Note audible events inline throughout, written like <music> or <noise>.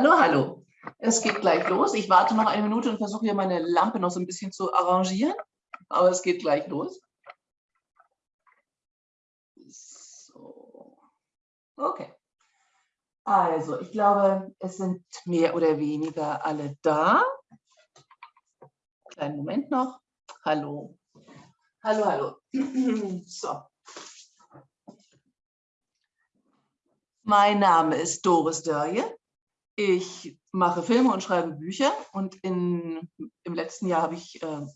Hallo, hallo. Es geht gleich los. Ich warte noch eine Minute und versuche hier meine Lampe noch so ein bisschen zu arrangieren. Aber es geht gleich los. So. Okay. Also, ich glaube, es sind mehr oder weniger alle da. Kleinen Moment noch. Hallo. Hallo, hallo. <clears throat> So. Mein Name ist Doris Dörje. Ich mache Filme und schreibe Bücher und in, im letzten Jahr habe ich, äh,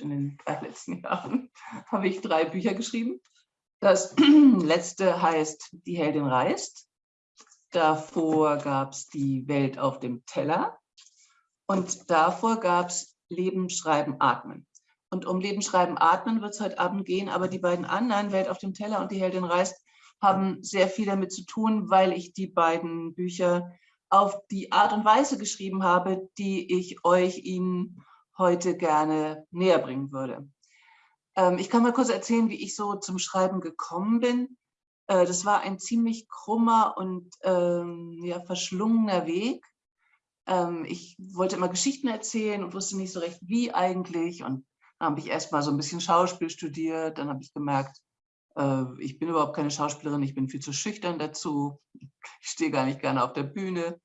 in den drei letzten <laughs> Jahren habe ich drei Bücher geschrieben. Das <clears throat> letzte heißt Die Heldin reist. Davor gab es Die Welt auf dem Teller und davor gab es Leben, Schreiben, Atmen. Und um Leben, Schreiben, Atmen wird es heute Abend gehen, aber die beiden anderen, Welt auf dem Teller und Die Heldin reist, haben sehr viel damit zu tun, weil ich die beiden Bücher auf die Art und Weise geschrieben habe, die ich euch Ihnen heute gerne näher bringen würde. Ähm, ich kann mal kurz erzählen, wie ich so zum Schreiben gekommen bin. Äh, das war ein ziemlich krummer und ähm, ja, verschlungener Weg. Ähm, ich wollte immer Geschichten erzählen und wusste nicht so recht, wie eigentlich. Und dann habe ich erst mal so ein bisschen Schauspiel studiert. Dann habe ich gemerkt, äh, ich bin überhaupt keine Schauspielerin, ich bin viel zu schüchtern dazu. Ich stehe gar nicht gerne auf der Bühne.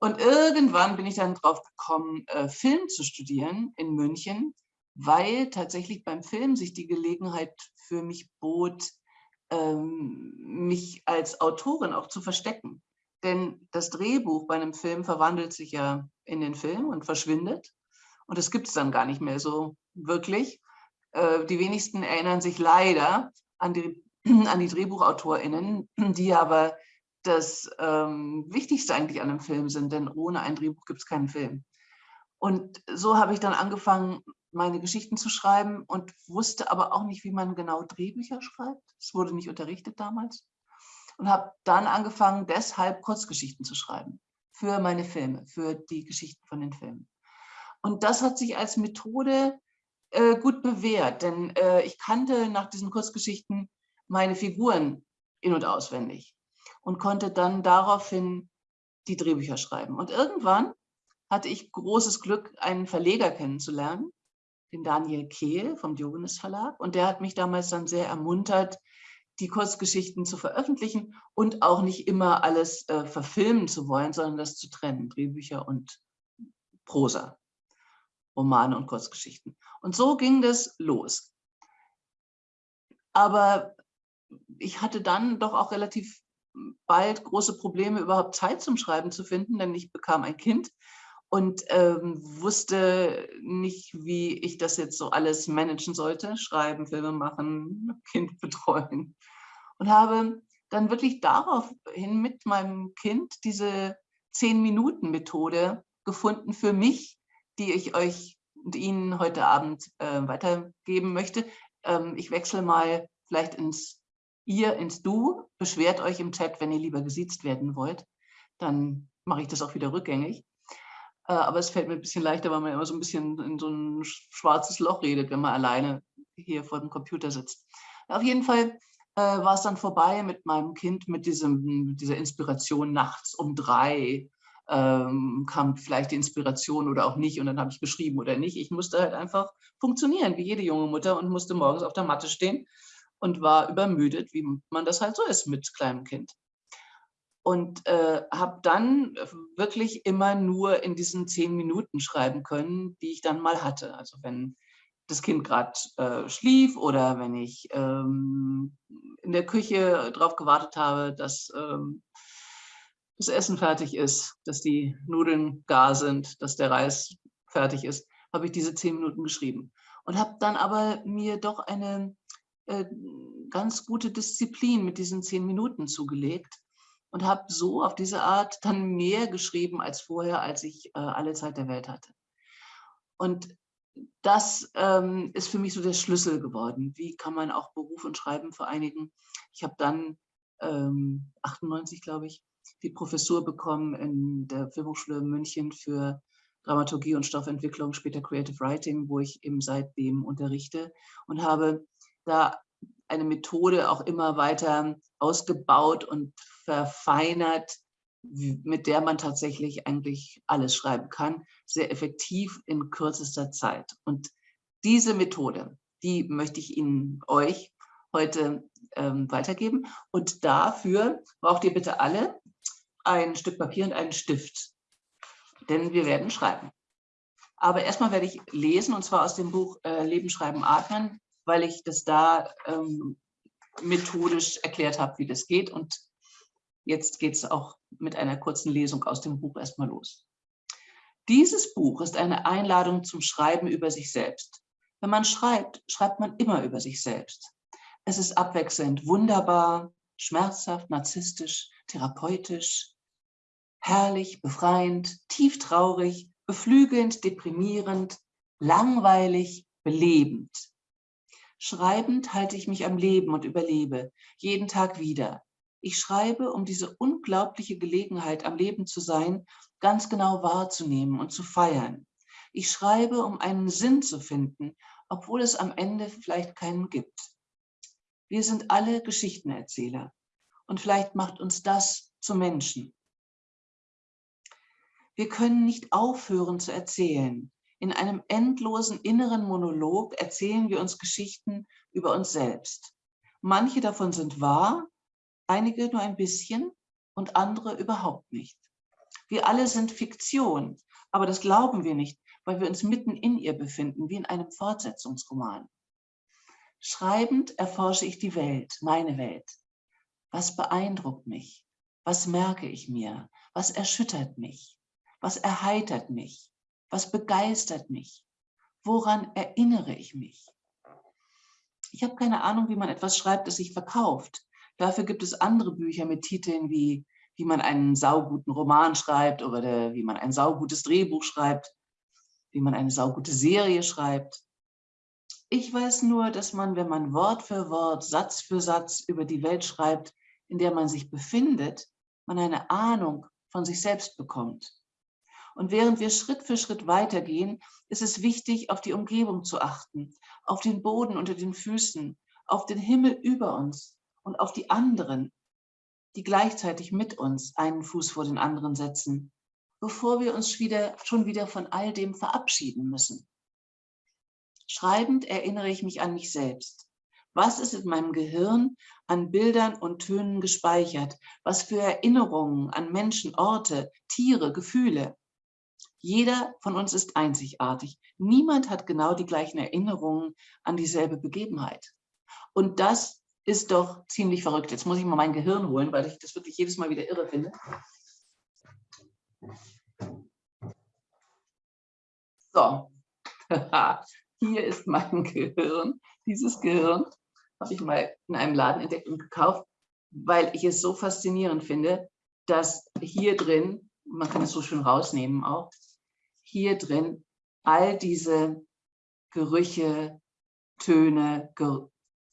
Und irgendwann bin ich dann drauf gekommen, äh, Film zu studieren in München, weil tatsächlich beim Film sich die Gelegenheit für mich bot, ähm, mich als Autorin auch zu verstecken. Denn das Drehbuch bei einem Film verwandelt sich ja in den Film und verschwindet. Und das gibt es dann gar nicht mehr so wirklich. Äh, die wenigsten erinnern sich leider an die, <clears throat> an die DrehbuchautorInnen, die aber das ähm, Wichtigste eigentlich an einem Film sind, denn ohne ein Drehbuch gibt es keinen Film. Und so habe ich dann angefangen, meine Geschichten zu schreiben und wusste aber auch nicht, wie man genau Drehbücher schreibt. Es wurde nicht unterrichtet damals. Und habe dann angefangen, deshalb Kurzgeschichten zu schreiben für meine Filme, für die Geschichten von den Filmen. Und das hat sich als Methode äh, gut bewährt, denn äh, ich kannte nach diesen Kurzgeschichten meine Figuren in- und auswendig und konnte dann daraufhin die Drehbücher schreiben. Und irgendwann hatte ich großes Glück, einen Verleger kennenzulernen, den Daniel Kehl vom Diogenes Verlag. Und der hat mich damals dann sehr ermuntert, die Kurzgeschichten zu veröffentlichen und auch nicht immer alles äh, verfilmen zu wollen, sondern das zu trennen, Drehbücher und Prosa, Romane und Kurzgeschichten. Und so ging das los. Aber ich hatte dann doch auch relativ bald große Probleme, überhaupt Zeit zum Schreiben zu finden, denn ich bekam ein Kind und ähm, wusste nicht, wie ich das jetzt so alles managen sollte, schreiben, Filme machen, <laughs> Kind betreuen und habe dann wirklich daraufhin mit meinem Kind diese Zehn-Minuten-Methode gefunden für mich, die ich euch und Ihnen heute Abend äh, weitergeben möchte. Ähm, ich wechsle mal vielleicht ins ihr ins Du, beschwert euch im Chat, wenn ihr lieber gesiezt werden wollt. Dann mache ich das auch wieder rückgängig. Äh, aber es fällt mir ein bisschen leichter, weil man immer so ein bisschen in so ein schwarzes Loch redet, wenn man alleine hier vor dem Computer sitzt. Auf jeden Fall äh, war es dann vorbei mit meinem Kind, mit diesem, dieser Inspiration nachts um drei. Ähm, kam vielleicht die Inspiration oder auch nicht und dann habe ich geschrieben oder nicht. Ich musste halt einfach funktionieren, wie jede junge Mutter und musste morgens auf der Matte stehen und war übermüdet, wie man das halt so ist mit kleinem Kind. Und äh, habe dann wirklich immer nur in diesen zehn Minuten schreiben können, die ich dann mal hatte. Also wenn das Kind gerade äh, schlief oder wenn ich ähm, in der Küche darauf gewartet habe, dass ähm, das Essen fertig ist, dass die Nudeln gar sind, dass der Reis fertig ist, habe ich diese zehn Minuten geschrieben. Und habe dann aber mir doch eine ganz gute Disziplin mit diesen zehn Minuten zugelegt und habe so auf diese Art dann mehr geschrieben als vorher, als ich äh, alle Zeit der Welt hatte. Und das ähm, ist für mich so der Schlüssel geworden. Wie kann man auch Beruf und Schreiben vereinigen? Ich habe dann ähm, 98, glaube ich, die Professur bekommen in der Filmhochschule München für Dramaturgie und Stoffentwicklung, später Creative Writing, wo ich eben seitdem unterrichte und habe da eine Methode auch immer weiter ausgebaut und verfeinert, mit der man tatsächlich eigentlich alles schreiben kann, sehr effektiv in kürzester Zeit. Und diese Methode, die möchte ich Ihnen, euch heute ähm, weitergeben. Und dafür braucht ihr bitte alle ein Stück Papier und einen Stift, denn wir werden schreiben. Aber erstmal werde ich lesen, und zwar aus dem Buch äh, Leben, Schreiben, Atmen, weil ich das da ähm, methodisch erklärt habe, wie das geht. Und jetzt geht es auch mit einer kurzen Lesung aus dem Buch erstmal los. Dieses Buch ist eine Einladung zum Schreiben über sich selbst. Wenn man schreibt, schreibt man immer über sich selbst. Es ist abwechselnd wunderbar, schmerzhaft, narzisstisch, therapeutisch, herrlich, befreiend, tief traurig, beflügelnd, deprimierend, langweilig, belebend. Schreibend halte ich mich am Leben und überlebe, jeden Tag wieder. Ich schreibe, um diese unglaubliche Gelegenheit, am Leben zu sein, ganz genau wahrzunehmen und zu feiern. Ich schreibe, um einen Sinn zu finden, obwohl es am Ende vielleicht keinen gibt. Wir sind alle Geschichtenerzähler und vielleicht macht uns das zu Menschen. Wir können nicht aufhören zu erzählen. In einem endlosen inneren Monolog erzählen wir uns Geschichten über uns selbst. Manche davon sind wahr, einige nur ein bisschen und andere überhaupt nicht. Wir alle sind Fiktion, aber das glauben wir nicht, weil wir uns mitten in ihr befinden, wie in einem Fortsetzungsroman. Schreibend erforsche ich die Welt, meine Welt. Was beeindruckt mich? Was merke ich mir? Was erschüttert mich? Was erheitert mich? Was begeistert mich? Woran erinnere ich mich? Ich habe keine Ahnung, wie man etwas schreibt, das sich verkauft. Dafür gibt es andere Bücher mit Titeln wie wie man einen sauguten Roman schreibt oder wie man ein saugutes Drehbuch schreibt, wie man eine saugute Serie schreibt. Ich weiß nur, dass man, wenn man Wort für Wort, Satz für Satz über die Welt schreibt, in der man sich befindet, man eine Ahnung von sich selbst bekommt. Und während wir Schritt für Schritt weitergehen, ist es wichtig, auf die Umgebung zu achten, auf den Boden unter den Füßen, auf den Himmel über uns und auf die anderen, die gleichzeitig mit uns einen Fuß vor den anderen setzen, bevor wir uns wieder, schon wieder von all dem verabschieden müssen. Schreibend erinnere ich mich an mich selbst. Was ist in meinem Gehirn an Bildern und Tönen gespeichert? Was für Erinnerungen an Menschen, Orte, Tiere, Gefühle? Jeder von uns ist einzigartig. Niemand hat genau die gleichen Erinnerungen an dieselbe Begebenheit. Und das ist doch ziemlich verrückt. Jetzt muss ich mal mein Gehirn holen, weil ich das wirklich jedes Mal wieder irre finde. So, <laughs> hier ist mein Gehirn. Dieses Gehirn habe ich mal in einem Laden entdeckt und gekauft, weil ich es so faszinierend finde, dass hier drin, man kann es so schön rausnehmen auch, hier drin all diese Gerüche, Töne,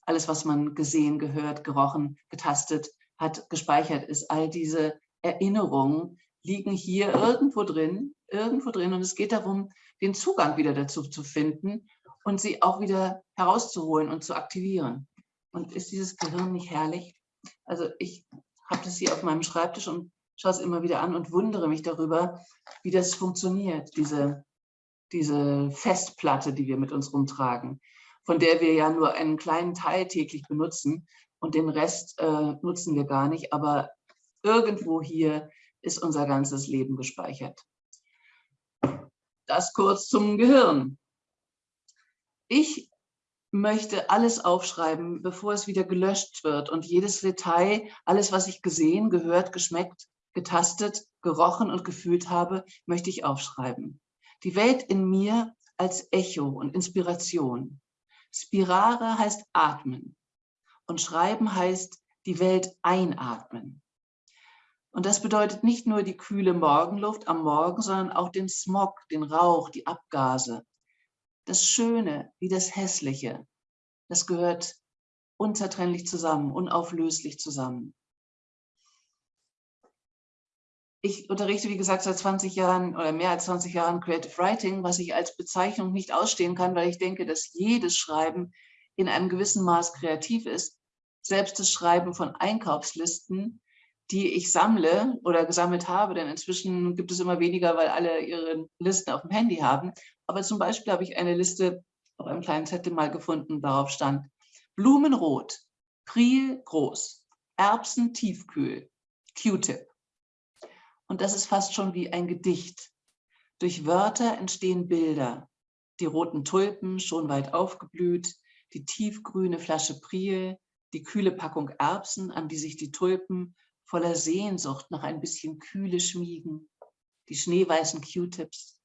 alles, was man gesehen, gehört, gerochen, getastet hat, gespeichert ist, all diese Erinnerungen liegen hier irgendwo drin, irgendwo drin. Und es geht darum, den Zugang wieder dazu zu finden und sie auch wieder herauszuholen und zu aktivieren. Und ist dieses Gehirn nicht herrlich? Also ich habe das hier auf meinem Schreibtisch und schaue es immer wieder an und wundere mich darüber, wie das funktioniert, diese, diese Festplatte, die wir mit uns rumtragen, von der wir ja nur einen kleinen Teil täglich benutzen und den Rest äh, nutzen wir gar nicht. Aber irgendwo hier ist unser ganzes Leben gespeichert. Das kurz zum Gehirn. Ich möchte alles aufschreiben, bevor es wieder gelöscht wird und jedes Detail, alles, was ich gesehen, gehört, geschmeckt, getastet, gerochen und gefühlt habe, möchte ich aufschreiben. Die Welt in mir als Echo und Inspiration. Spirare heißt atmen und schreiben heißt die Welt einatmen. Und das bedeutet nicht nur die kühle Morgenluft am Morgen, sondern auch den Smog, den Rauch, die Abgase. Das Schöne wie das Hässliche, das gehört unzertrennlich zusammen, unauflöslich zusammen. Ich unterrichte, wie gesagt, seit 20 Jahren oder mehr als 20 Jahren Creative Writing, was ich als Bezeichnung nicht ausstehen kann, weil ich denke, dass jedes Schreiben in einem gewissen Maß kreativ ist. Selbst das Schreiben von Einkaufslisten die ich sammle oder gesammelt habe, denn inzwischen gibt es immer weniger, weil alle ihre Listen auf dem Handy haben. Aber zum Beispiel habe ich eine Liste auf einem kleinen Zettel mal gefunden, darauf stand Blumenrot, Priel groß, Erbsen tiefkühl, Q-Tip. Und das ist fast schon wie ein Gedicht. Durch Wörter entstehen Bilder. Die roten Tulpen schon weit aufgeblüht, die tiefgrüne Flasche Priel, die kühle Packung Erbsen, an die sich die Tulpen voller Sehnsucht nach ein bisschen Kühle schmiegen, die schneeweißen Q-Tips.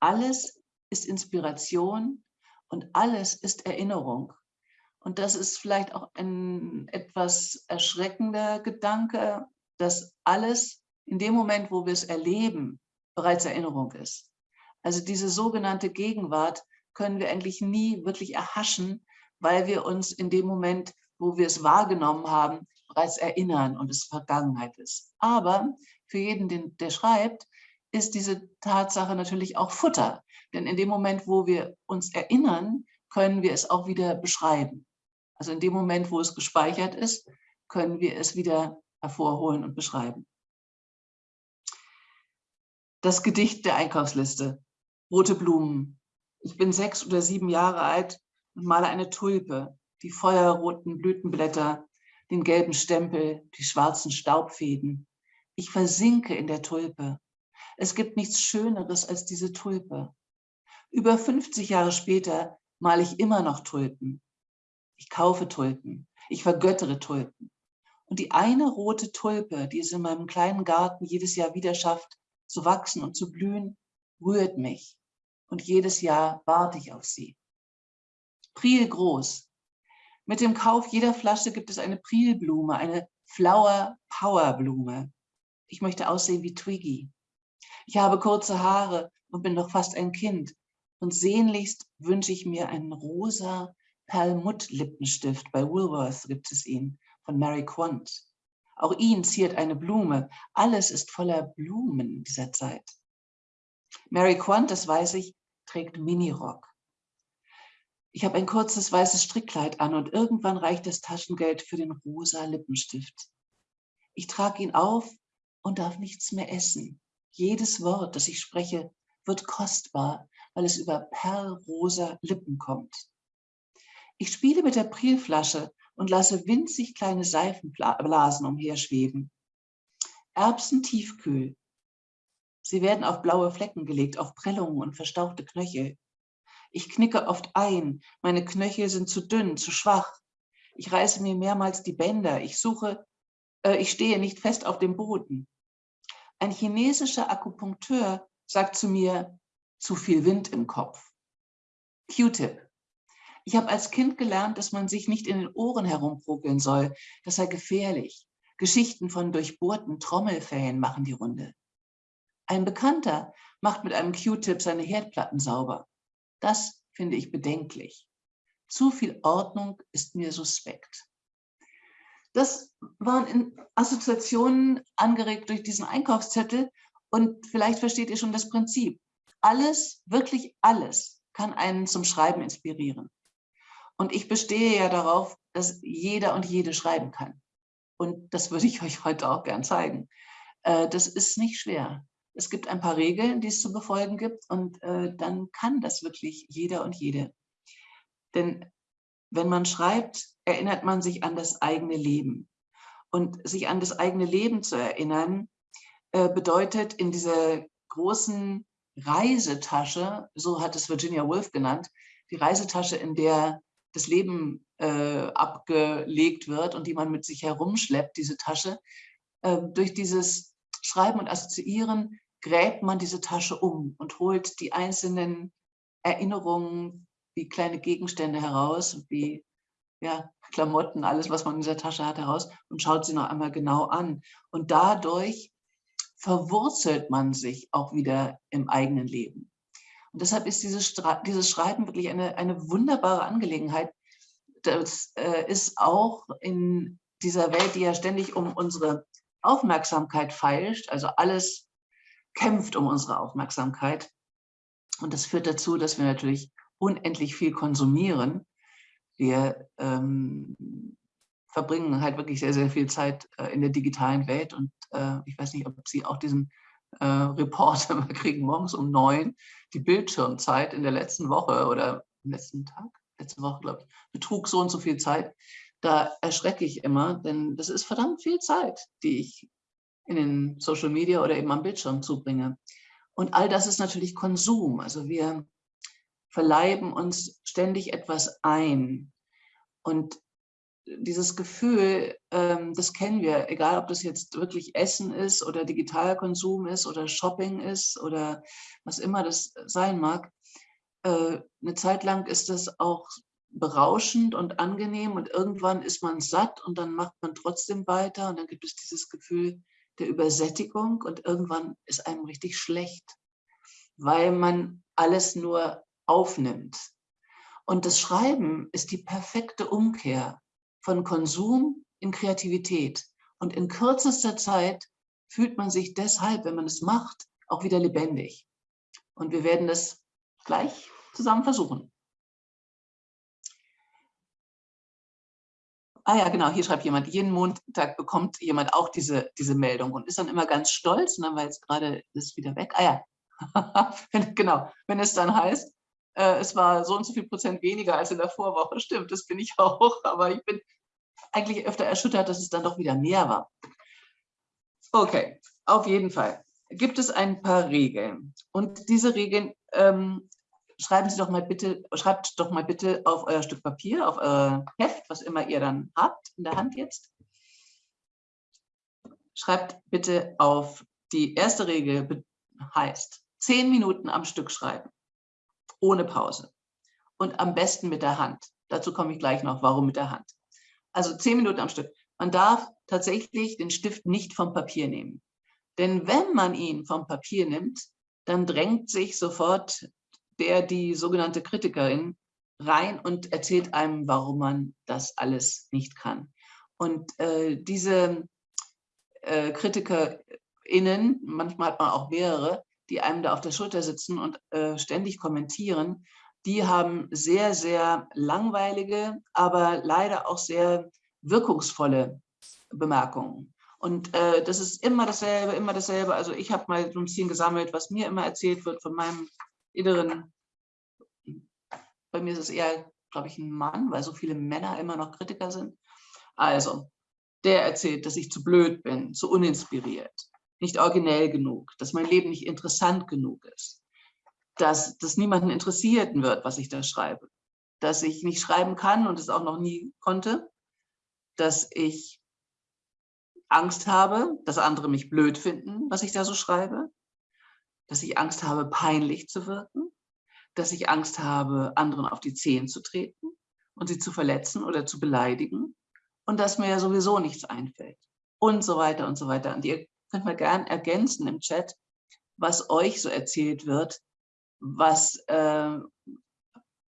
Alles ist Inspiration und alles ist Erinnerung. Und das ist vielleicht auch ein etwas erschreckender Gedanke, dass alles in dem Moment, wo wir es erleben, bereits Erinnerung ist. Also diese sogenannte Gegenwart können wir eigentlich nie wirklich erhaschen, weil wir uns in dem Moment, wo wir es wahrgenommen haben, bereits erinnern und es Vergangenheit ist. Aber für jeden, den, der schreibt, ist diese Tatsache natürlich auch Futter. Denn in dem Moment, wo wir uns erinnern, können wir es auch wieder beschreiben. Also in dem Moment, wo es gespeichert ist, können wir es wieder hervorholen und beschreiben. Das Gedicht der Einkaufsliste. Rote Blumen. Ich bin sechs oder sieben Jahre alt und male eine Tulpe, die feuerroten Blütenblätter, den gelben Stempel, die schwarzen Staubfäden. Ich versinke in der Tulpe. Es gibt nichts Schöneres als diese Tulpe. Über 50 Jahre später male ich immer noch Tulpen. Ich kaufe Tulpen. Ich vergöttere Tulpen. Und die eine rote Tulpe, die es in meinem kleinen Garten jedes Jahr wieder schafft, zu wachsen und zu blühen, rührt mich. Und jedes Jahr warte ich auf sie. Priel groß. Mit dem Kauf jeder Flasche gibt es eine Prielblume, eine Flower Power Blume. Ich möchte aussehen wie Twiggy. Ich habe kurze Haare und bin noch fast ein Kind. Und sehnlichst wünsche ich mir einen rosa Perlmutt-Lippenstift. Bei Woolworth gibt es ihn, von Mary Quant. Auch ihn ziert eine Blume. Alles ist voller Blumen dieser Zeit. Mary Quant, das weiß ich, trägt Minirock. Ich habe ein kurzes weißes Strickkleid an und irgendwann reicht das Taschengeld für den rosa Lippenstift. Ich trage ihn auf und darf nichts mehr essen. Jedes Wort, das ich spreche, wird kostbar, weil es über perlrosa Lippen kommt. Ich spiele mit der Prilflasche und lasse winzig kleine Seifenblasen umherschweben. Erbsen tiefkühl. Sie werden auf blaue Flecken gelegt, auf Prellungen und verstauchte Knöchel. Ich knicke oft ein, meine Knöchel sind zu dünn, zu schwach. Ich reiße mir mehrmals die Bänder, ich suche, äh, ich stehe nicht fest auf dem Boden. Ein chinesischer Akupunkteur sagt zu mir, zu viel Wind im Kopf. Q-Tip. Ich habe als Kind gelernt, dass man sich nicht in den Ohren herumprokeln soll. Das sei gefährlich. Geschichten von durchbohrten Trommelfällen machen die Runde. Ein Bekannter macht mit einem Q-Tip seine Herdplatten sauber. Das finde ich bedenklich. Zu viel Ordnung ist mir suspekt. Das waren Assoziationen angeregt durch diesen Einkaufszettel und vielleicht versteht ihr schon das Prinzip. Alles, wirklich alles, kann einen zum Schreiben inspirieren. Und ich bestehe ja darauf, dass jeder und jede schreiben kann. Und das würde ich <laughs> euch heute auch gern zeigen. Äh, das ist nicht schwer. Es gibt ein paar Regeln, die es zu befolgen gibt und äh, dann kann das wirklich jeder und jede. Denn wenn man schreibt, erinnert man sich an das eigene Leben. Und sich an das eigene Leben zu erinnern, äh, bedeutet in dieser großen Reisetasche, so hat es Virginia Woolf genannt, die Reisetasche, in der das Leben äh, abgelegt wird und die man mit sich herumschleppt, diese Tasche, äh, durch dieses Schreiben und Assoziieren gräbt man diese Tasche um und holt die einzelnen Erinnerungen wie kleine Gegenstände heraus, wie ja, Klamotten, alles, was man in dieser Tasche hat, heraus und schaut sie noch einmal genau an. Und dadurch verwurzelt man sich auch wieder im eigenen Leben. Und deshalb ist dieses, dieses Schreiben wirklich eine, eine wunderbare Angelegenheit. Das äh, ist auch in dieser Welt, die ja ständig um unsere Aufmerksamkeit feilscht, also alles kämpft um unsere Aufmerksamkeit. Und das führt dazu, dass wir natürlich unendlich viel konsumieren. Wir ähm, verbringen halt wirklich sehr, sehr viel Zeit äh, in der digitalen Welt und äh, ich weiß nicht, ob Sie auch diesen äh, Report immer <laughs> kriegen, morgens um neun, die Bildschirmzeit in der letzten Woche oder im letzten Tag, letzte Woche, glaube ich, betrug so und so viel Zeit. Da erschrecke ich immer, denn das ist verdammt viel Zeit, die ich in den Social Media oder eben am Bildschirm zubringe. Und all das ist natürlich Konsum. Also wir verleiben uns ständig etwas ein. Und dieses Gefühl, ähm, das kennen wir, egal ob das jetzt wirklich Essen ist oder Digitalkonsum ist oder Shopping ist oder was immer das sein mag. Äh, eine Zeit lang ist das auch berauschend und angenehm und irgendwann ist man satt und dann macht man trotzdem weiter und dann gibt es dieses Gefühl der Übersättigung und irgendwann ist einem richtig schlecht, weil man alles nur aufnimmt. Und das Schreiben ist die perfekte Umkehr von Konsum in Kreativität. Und in kürzester Zeit fühlt man sich deshalb, wenn man es macht, auch wieder lebendig. Und wir werden das gleich zusammen versuchen. Ah ja, genau, hier schreibt jemand, jeden Montag bekommt jemand auch diese, diese Meldung und ist dann immer ganz stolz und dann war jetzt gerade das wieder weg. Ah ja, <laughs> genau, wenn es dann heißt, äh, es war so und so viel Prozent weniger als in der Vorwoche. Stimmt, das bin ich <laughs> auch, aber ich bin eigentlich öfter erschüttert, dass es dann doch wieder mehr war. Okay, auf jeden Fall gibt es ein paar Regeln. Und diese Regeln ähm, schreiben Sie doch mal bitte, schreibt doch mal bitte auf euer Stück Papier, auf euer Heft, was immer ihr dann habt in der Hand jetzt. Schreibt bitte auf die erste Regel heißt zehn Minuten am Stück schreiben ohne Pause. Und am besten mit der Hand. Dazu komme ich gleich noch, warum mit der Hand. Also zehn Minuten am Stück. Man darf tatsächlich den Stift nicht vom Papier nehmen. Denn wenn man ihn vom Papier nimmt, dann drängt sich sofort der, die sogenannte Kritikerin, rein und erzählt einem, warum man das alles nicht kann. Und äh, diese äh, KritikerInnen, manchmal hat man auch mehrere, die einem da auf der Schulter sitzen und äh, ständig kommentieren, die haben sehr, sehr langweilige, aber leider auch sehr wirkungsvolle Bemerkungen. Und äh, das ist immer dasselbe, immer dasselbe. Also ich habe mal so ein bisschen gesammelt, was mir immer erzählt wird von meinem inneren, bei mir ist es eher, glaube ich, ein Mann, weil so viele Männer immer noch Kritiker sind. Also, der erzählt, dass ich zu blöd bin, zu uninspiriert, nicht originell genug, dass mein Leben nicht interessant genug ist, dass das niemanden interessieren wird, was ich da schreibe, dass ich nicht schreiben kann und es auch noch nie konnte, dass ich Angst habe, dass andere mich blöd finden, was ich da so schreibe, dass ich Angst habe, peinlich zu wirken, dass ich Angst habe, anderen auf die Zehen zu treten und sie zu verletzen oder zu beleidigen. Und dass mir ja sowieso nichts einfällt. Und so weiter und so weiter. Und ihr könnt mal gern ergänzen im Chat, was euch so erzählt wird, was, äh,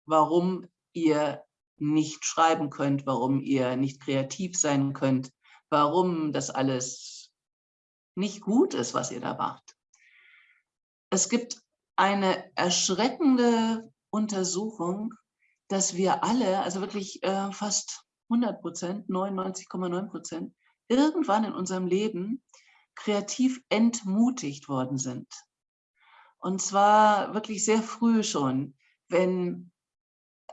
warum ihr nicht schreiben könnt, warum ihr nicht kreativ sein könnt, warum das alles nicht gut ist, was ihr da macht. Es gibt eine erschreckende Untersuchung, dass wir alle, also wirklich äh, fast 100 Prozent, 99,9 Prozent, irgendwann in unserem Leben kreativ entmutigt worden sind. Und zwar wirklich sehr früh schon, wenn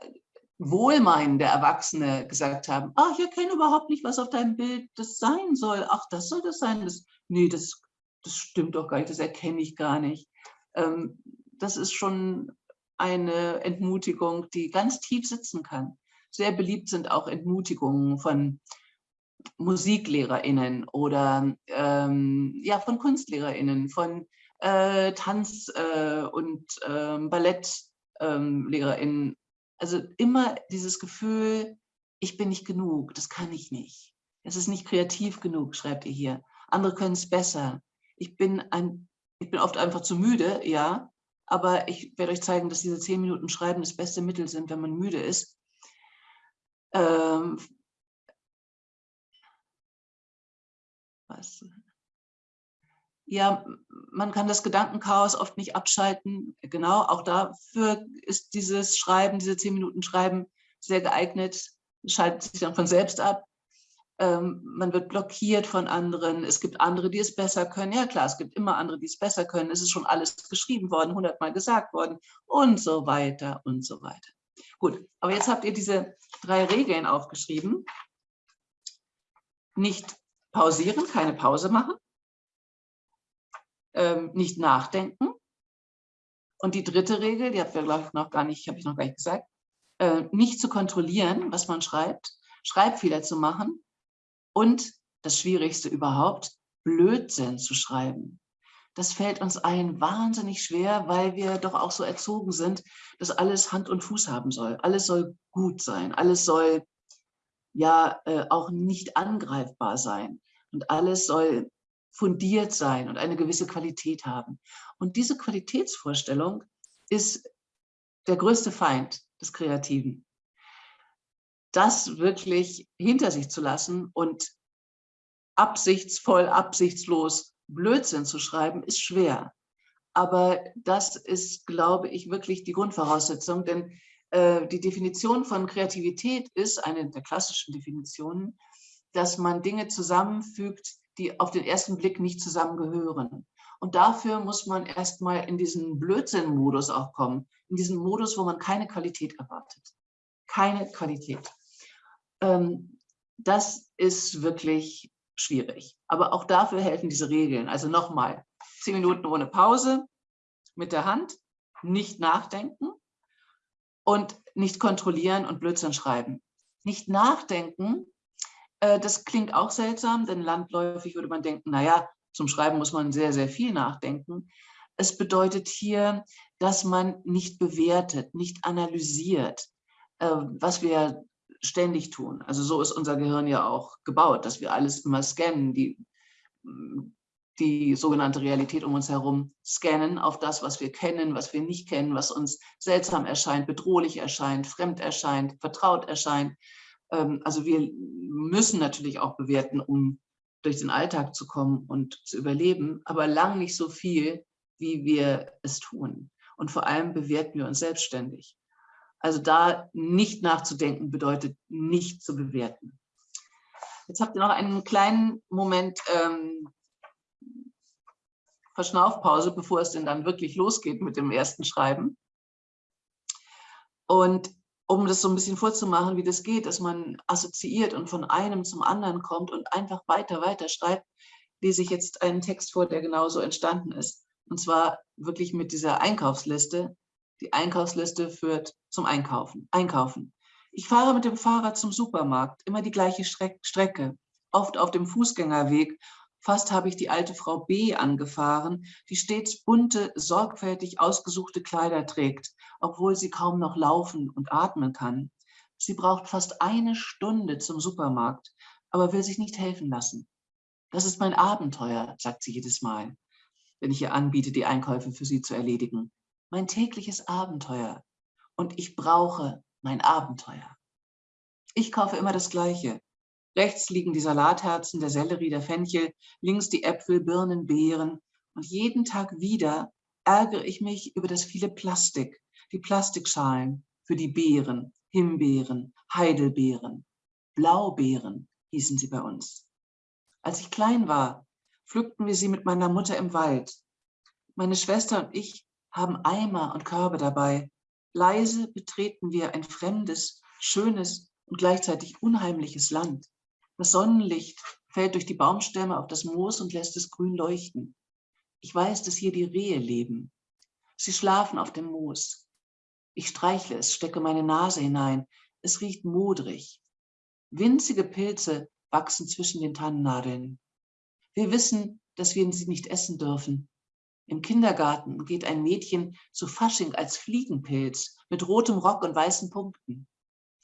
äh, wohlmeinende Erwachsene gesagt haben, ach, ich erkenne überhaupt nicht, was auf deinem Bild das sein soll. Ach, das soll das sein. Das, nee, das, das stimmt doch gar nicht, das erkenne ich gar nicht. Ähm, das ist schon eine Entmutigung, die ganz tief sitzen kann. Sehr beliebt sind auch Entmutigungen von MusiklehrerInnen oder ähm, ja, von KunstlehrerInnen, von äh, Tanz- äh, und ähm, BallettlehrerInnen. Ähm, also immer dieses Gefühl, ich bin nicht genug, das kann ich nicht. Es ist nicht kreativ genug, schreibt ihr hier. Andere können es besser. Ich bin, ein, ich bin oft einfach zu müde, ja, aber ich werde euch zeigen, dass diese zehn Minuten Schreiben das beste Mittel sind, wenn man müde ist. Ähm, was? Ja, man kann das Gedankenchaos oft nicht abschalten. Genau, auch dafür ist dieses Schreiben, diese zehn Minuten Schreiben sehr geeignet, schaltet sich dann von selbst ab. ähm, man wird blockiert von anderen, es gibt andere, die es besser können. Ja klar, es gibt immer andere, die es besser können. Es ist schon alles geschrieben worden, hundertmal gesagt worden und so weiter und so weiter. Gut, aber jetzt habt ihr diese drei Regeln aufgeschrieben. Nicht pausieren, keine Pause machen. Ähm, nicht nachdenken. Und die dritte Regel, die glaube ich, noch gar nicht, habe ich noch gar nicht gesagt, äh, nicht zu kontrollieren, was man schreibt, Schreibfehler zu machen und das Schwierigste überhaupt, Blödsinn zu schreiben. Das fällt uns allen wahnsinnig schwer, weil wir doch auch so erzogen sind, dass alles Hand und Fuß haben soll. Alles soll gut sein, alles soll ja äh, auch nicht angreifbar sein und alles soll fundiert sein und eine gewisse Qualität haben. Und diese Qualitätsvorstellung ist der größte Feind des Kreativen das wirklich hinter sich zu lassen und absichtsvoll, absichtslos Blödsinn zu schreiben, ist schwer. Aber das ist, glaube ich, wirklich die Grundvoraussetzung, denn äh, die Definition von Kreativität ist, eine der klassischen Definitionen, dass man Dinge zusammenfügt, die auf den ersten Blick nicht zusammengehören. Und dafür muss man erstmal in diesen Blödsinn-Modus auch kommen, in diesen Modus, wo man keine Qualität erwartet. Keine Qualität. Ähm, das ist wirklich schwierig. Aber auch dafür helfen diese Regeln. Also nochmal, zehn Minuten ohne Pause, mit der Hand, nicht nachdenken und nicht kontrollieren und Blödsinn schreiben. Nicht nachdenken, das klingt auch seltsam, denn landläufig würde man denken, naja, zum Schreiben muss man sehr, sehr viel nachdenken. Es bedeutet hier, dass man nicht bewertet, nicht analysiert, äh, was wir ständig tun. Also so ist unser Gehirn ja auch gebaut, dass wir alles immer scannen, die, die sogenannte Realität um uns herum scannen auf das, was wir kennen, was wir nicht kennen, was uns seltsam erscheint, bedrohlich erscheint, fremd erscheint, vertraut erscheint. Ähm, also wir müssen natürlich auch bewerten, um durch den Alltag zu kommen und zu überleben, aber lang nicht so viel, wie wir es tun. Und vor allem bewerten wir uns selbstständig. Also da nicht nachzudenken bedeutet nicht zu bewerten. Jetzt habt ihr noch einen kleinen Moment ähm, Verschnaufpause, bevor es denn dann wirklich losgeht mit dem ersten Schreiben. Und um das so ein bisschen vorzumachen, wie das geht, dass man assoziiert und von einem zum anderen kommt und einfach weiter, weiter schreibt, lese ich jetzt einen Text vor, der genauso entstanden ist. Und zwar wirklich mit dieser Einkaufsliste, die Einkaufsliste führt zum Einkaufen. Einkaufen. Ich fahre mit dem Fahrrad zum Supermarkt, immer die gleiche Strecke, oft auf dem Fußgängerweg. Fast habe ich die alte Frau B. angefahren, die stets bunte, sorgfältig ausgesuchte Kleider trägt, obwohl sie kaum noch laufen und atmen kann. Sie braucht fast eine Stunde zum Supermarkt, aber will sich nicht helfen lassen. Das ist mein Abenteuer, sagt sie jedes Mal, wenn ich ihr anbiete, die Einkäufe für sie zu erledigen mein tägliches Abenteuer und ich brauche mein Abenteuer. Ich kaufe immer das Gleiche. Rechts liegen die Salatherzen, der Sellerie, der Fenchel, links die Äpfel, Birnen, Beeren. Und jeden Tag wieder ärgere ich mich über das viele Plastik, die Plastikschalen für die Beeren, Himbeeren, Heidelbeeren, Blaubeeren hießen sie bei uns. Als ich klein war, pflückten wir sie mit meiner Mutter im Wald. Meine Schwester und ich haben Eimer und Körbe dabei. Leise betreten wir ein fremdes, schönes und gleichzeitig unheimliches Land. Das Sonnenlicht fällt durch die Baumstämme auf das Moos und lässt es grün leuchten. Ich weiß, dass hier die Rehe leben. Sie schlafen auf dem Moos. Ich streichle es, stecke meine Nase hinein. Es riecht modrig. Winzige Pilze wachsen zwischen den Tannennadeln. Wir wissen, dass wir sie nicht essen dürfen, im Kindergarten geht ein Mädchen zu Fasching als Fliegenpilz mit rotem Rock und weißen Punkten.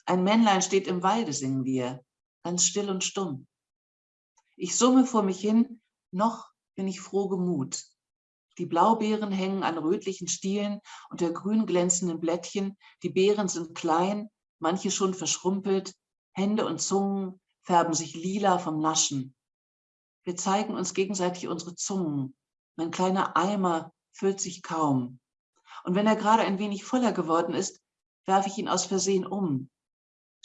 Ein Männlein steht im Walde, singen wir, ganz still und stumm. Ich summe vor mich hin, noch bin ich froh gemut. Die Blaubeeren hängen an rötlichen Stielen unter grün glänzenden Blättchen. Die Beeren sind klein, manche schon verschrumpelt. Hände und Zungen färben sich lila vom Naschen. Wir zeigen uns gegenseitig unsere Zungen. Mein kleiner Eimer füllt sich kaum. Und wenn er gerade ein wenig voller geworden ist, werfe ich ihn aus Versehen um.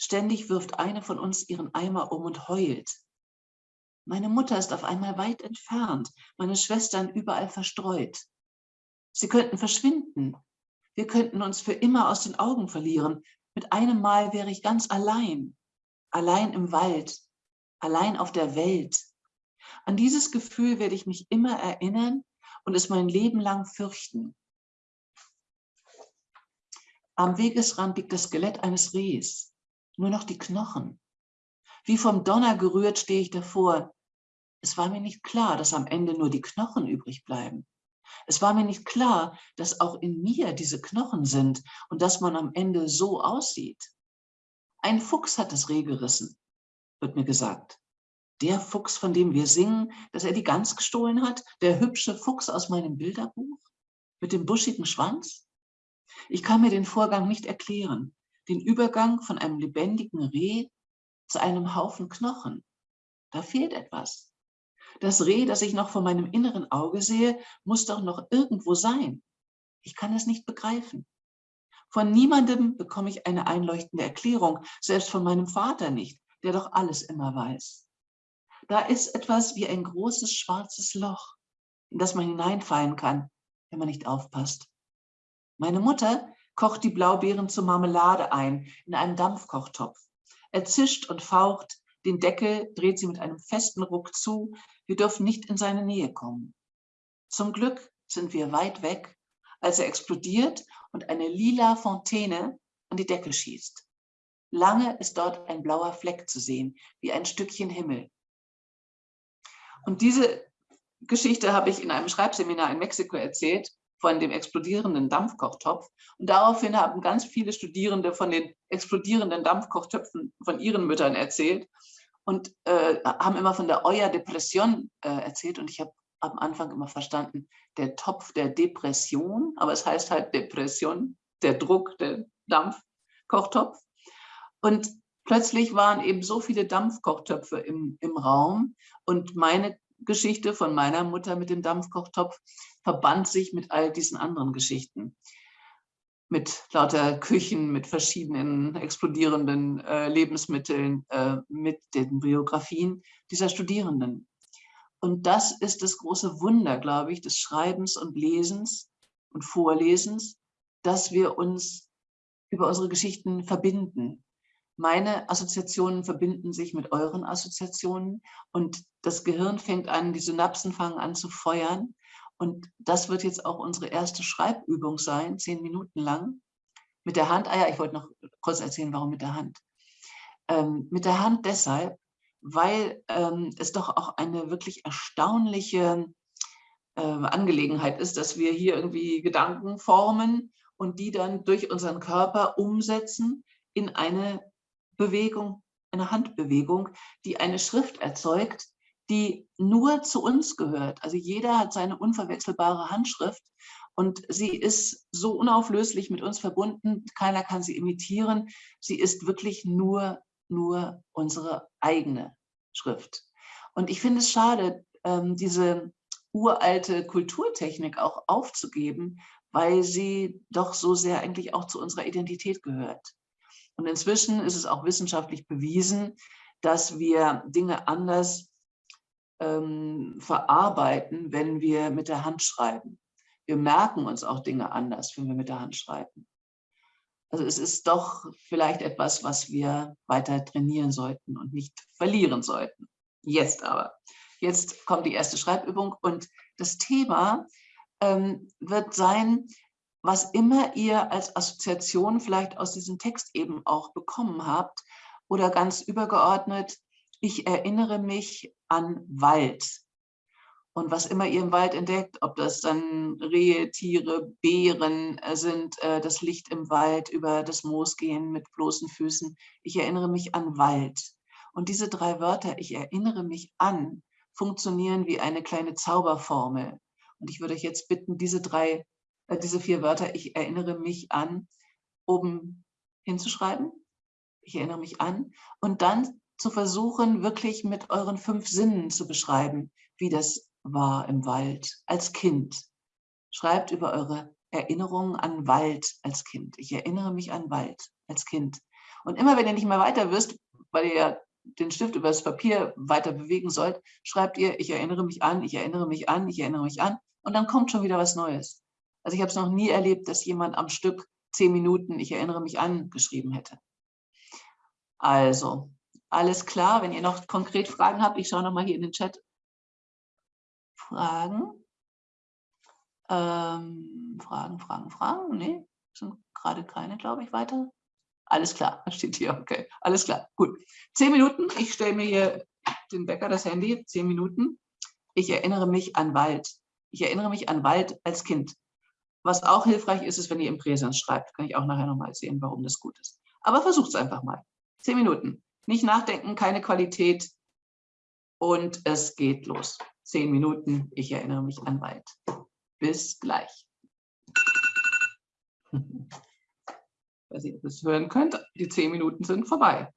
Ständig wirft eine von uns ihren Eimer um und heult. Meine Mutter ist auf einmal weit entfernt, meine Schwestern überall verstreut. Sie könnten verschwinden. Wir könnten uns für immer aus den Augen verlieren. Mit einem Mal wäre ich ganz allein. Allein im Wald, allein auf der Welt. An dieses Gefühl werde ich mich immer erinnern und es mein Leben lang fürchten. Am Wegesrand liegt das Skelett eines Rehs, nur noch die Knochen. Wie vom Donner gerührt stehe ich davor. Es war mir nicht klar, dass am Ende nur die Knochen übrig bleiben. Es war mir nicht klar, dass auch in mir diese Knochen sind und dass man am Ende so aussieht. Ein Fuchs hat das Reh gerissen, wird mir gesagt. Der Fuchs, von dem wir singen, dass er die Gans gestohlen hat, der hübsche Fuchs aus meinem Bilderbuch mit dem buschigen Schwanz. Ich kann mir den Vorgang nicht erklären, den Übergang von einem lebendigen Reh zu einem Haufen Knochen. Da fehlt etwas. Das Reh, das ich noch vor meinem inneren Auge sehe, muss doch noch irgendwo sein. Ich kann es nicht begreifen. Von niemandem bekomme ich eine einleuchtende Erklärung, selbst von meinem Vater nicht, der doch alles immer weiß. Da ist etwas wie ein großes schwarzes Loch, in das man hineinfallen kann, wenn man nicht aufpasst. Meine Mutter kocht die Blaubeeren zur Marmelade ein, in einem Dampfkochtopf. Er zischt und faucht, den Deckel dreht sie mit einem festen Ruck zu. Wir dürfen nicht in seine Nähe kommen. Zum Glück sind wir weit weg, als er explodiert und eine lila Fontäne an die Decke schießt. Lange ist dort ein blauer Fleck zu sehen, wie ein Stückchen Himmel. Und diese Geschichte habe ich in einem Schreibseminar in Mexiko erzählt, von dem explodierenden Dampfkochtopf. Und daraufhin haben ganz viele Studierende von den explodierenden Dampfkochtöpfen von ihren Müttern erzählt und äh, haben immer von der Euer Depression äh, erzählt. Und ich habe am Anfang immer verstanden, der Topf der Depression, aber es heißt halt Depression, der Druck, der Dampfkochtopf. Und plötzlich waren eben so viele Dampfkochtöpfe im, im Raum und meine Geschichte von meiner Mutter mit dem Dampfkochtopf verband sich mit all diesen anderen Geschichten. Mit lauter Küchen, mit verschiedenen explodierenden äh, Lebensmitteln, äh, mit den Biografien dieser Studierenden. Und das ist das große Wunder, glaube ich, des Schreibens und Lesens und Vorlesens, dass wir uns über unsere Geschichten verbinden, meine Assoziationen verbinden sich mit euren Assoziationen und das Gehirn fängt an, die Synapsen fangen an zu feuern. Und das wird jetzt auch unsere erste Schreibübung sein, zehn Minuten lang. Mit der Hand, ah ja, ich wollte noch kurz erzählen, warum mit der Hand. Ähm, mit der Hand deshalb, weil ähm, es doch auch eine wirklich erstaunliche äh, Angelegenheit ist, dass wir hier irgendwie Gedanken formen und die dann durch unseren Körper umsetzen in eine Bewegung, eine Handbewegung, die eine Schrift erzeugt, die nur zu uns gehört. Also jeder hat seine unverwechselbare Handschrift und sie ist so unauflöslich mit uns verbunden, keiner kann sie imitieren. Sie ist wirklich nur, nur unsere eigene Schrift. Und ich finde es schade, ähm, diese uralte Kulturtechnik auch aufzugeben, weil sie doch so sehr eigentlich auch zu unserer Identität gehört. Und inzwischen ist es auch wissenschaftlich bewiesen, dass wir Dinge anders ähm, verarbeiten, wenn wir mit der Hand schreiben. Wir merken uns auch Dinge anders, wenn wir mit der Hand schreiben. Also es ist doch vielleicht etwas, was wir weiter trainieren sollten und nicht verlieren sollten. Jetzt aber. Jetzt kommt die erste Schreibübung und das Thema ähm, wird sein, was immer ihr als Assoziation vielleicht aus diesem Text eben auch bekommen habt oder ganz übergeordnet, ich erinnere mich an Wald. Und was immer ihr im Wald entdeckt, ob das dann Rehe, Tiere, Bären äh, sind, äh, das Licht im Wald, über das Moos gehen mit bloßen Füßen, ich erinnere mich an Wald. Und diese drei Wörter, ich erinnere mich an, funktionieren wie eine kleine Zauberformel. Und ich würde euch jetzt bitten, diese drei äh, diese vier Wörter, ich erinnere mich an, oben hinzuschreiben. Ich erinnere mich an. Und dann zu versuchen, wirklich mit euren fünf Sinnen zu beschreiben, wie das war im Wald als Kind. Schreibt über eure Erinnerungen an Wald als Kind. Ich erinnere mich an Wald als Kind. Und immer wenn ihr nicht mehr weiter wisst, weil ihr ja den Stift über das Papier weiter bewegen sollt, schreibt ihr, ich erinnere mich an, ich erinnere mich an, ich erinnere mich an und dann kommt schon wieder was Neues. Also ich habe es noch nie erlebt, dass jemand am Stück zehn Minuten, ich erinnere mich an, geschrieben hätte. Also, alles klar. Wenn ihr noch konkret Fragen habt, ich schaue nochmal hier in den Chat. Fragen? Ähm, Fragen, Fragen, Fragen? Nee, sind gerade keine, glaube ich, weiter. Alles klar, <laughs> steht hier, okay. Alles klar, gut. Zehn Minuten, ich stelle mir hier den Wecker, das Handy, zehn Minuten. Ich erinnere mich an Wald. Ich erinnere mich an Wald als Kind. Was auch hilfreich ist, ist, wenn ihr im Präsens schreibt. Kann ich auch nachher nochmal sehen, warum das gut ist. Aber versucht es einfach mal. Zehn Minuten. Nicht nachdenken, keine Qualität. Und es geht los. Zehn Minuten. Ich erinnere mich an Wald. Bis gleich. Ich weiß nicht, ob ihr es hören könnt. Die zehn Minuten sind vorbei.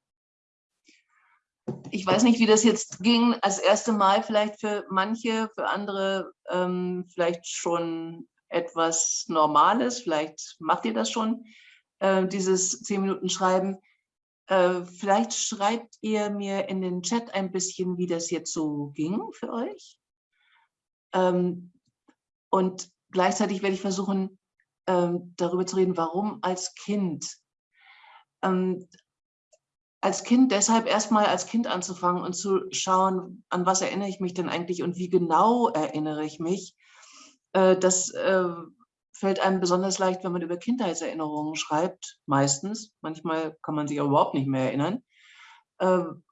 Ich weiß nicht, wie das jetzt ging. Als erste Mal vielleicht für manche, für andere ähm, vielleicht schon etwas Normales. Vielleicht macht ihr das schon, äh, dieses zehn Minuten Schreiben. Äh, vielleicht schreibt ihr mir in den Chat ein bisschen, wie das jetzt so ging für euch. Ähm, und gleichzeitig werde ich versuchen, ähm, darüber zu reden, warum als Kind. Ähm, als Kind deshalb erstmal als Kind anzufangen und zu schauen, an was erinnere ich mich denn eigentlich und wie genau erinnere ich mich. Äh, das äh, fällt einem besonders leicht, wenn man über Kindheitserinnerungen schreibt, meistens. Manchmal kann man sich auch überhaupt nicht mehr erinnern. Ähm,